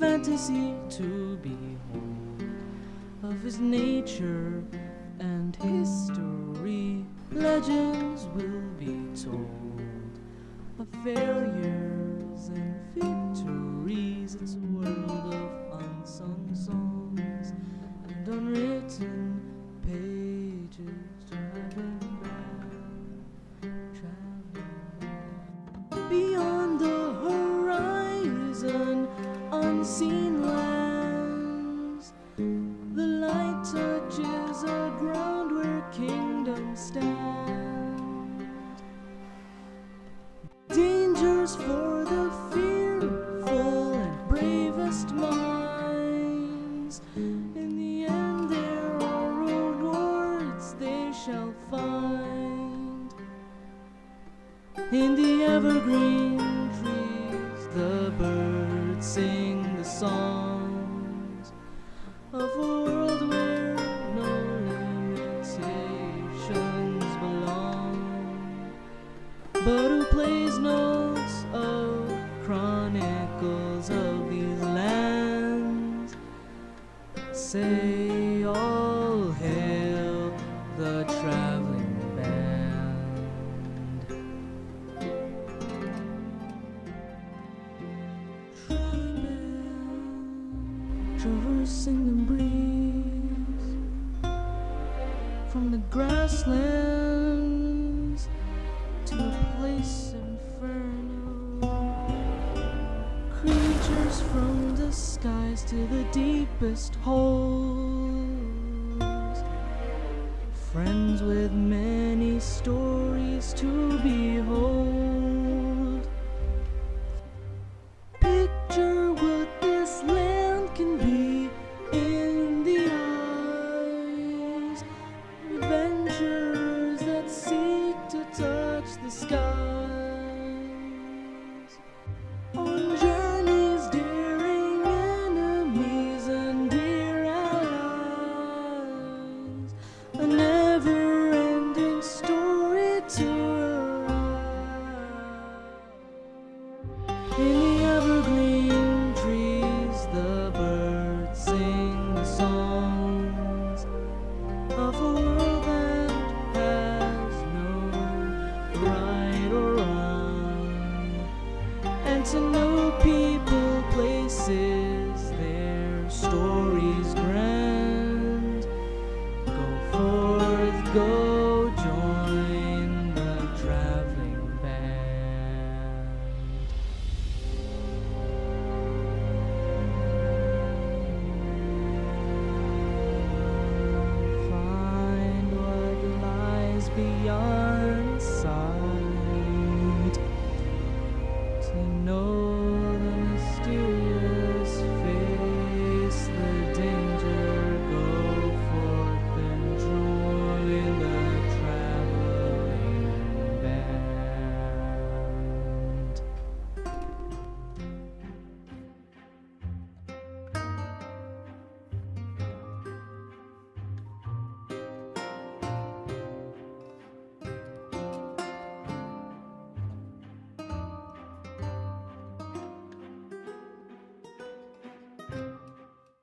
fantasy to behold of his nature and history. Legends will be told of failures and victories. It's a world of unsung songs and unwritten pages. Traveling traveling. Beyond the unseen lands. The light touches a ground where kingdoms stand. Dangers for the fearful and bravest minds. In the end, there are rewards they shall find. In the evergreen songs of a world where no limitations belong. But who plays notes of chronicles of these lands? Say all hail the traveling from the grasslands to a place infernal. Creatures from the skies to the deepest holes. Friends with many stories to behold. To know.